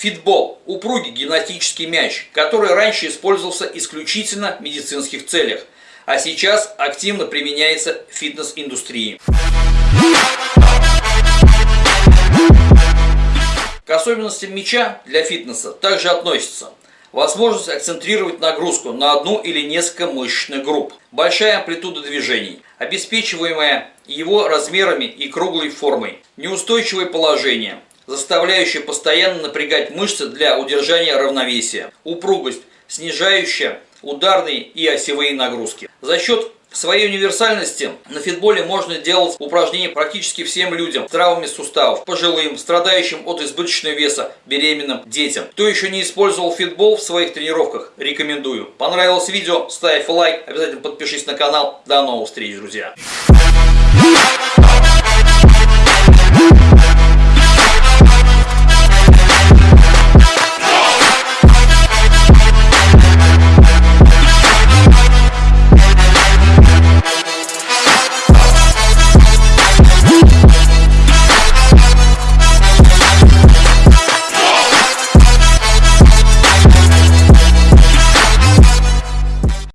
Фитбол – упругий гимнастический мяч, который раньше использовался исключительно в медицинских целях, а сейчас активно применяется в фитнес-индустрии. К особенностям мяча для фитнеса также относится возможность акцентрировать нагрузку на одну или несколько мышечных групп, большая амплитуда движений, обеспечиваемая его размерами и круглой формой, неустойчивое положение – заставляющая постоянно напрягать мышцы для удержания равновесия, упругость, снижающая ударные и осевые нагрузки. За счет своей универсальности на фитболе можно делать упражнения практически всем людям с травмами суставов, пожилым, страдающим от избыточного веса, беременным, детям. Кто еще не использовал фитбол в своих тренировках, рекомендую. Понравилось видео, ставь лайк, обязательно подпишись на канал. До новых встреч, друзья!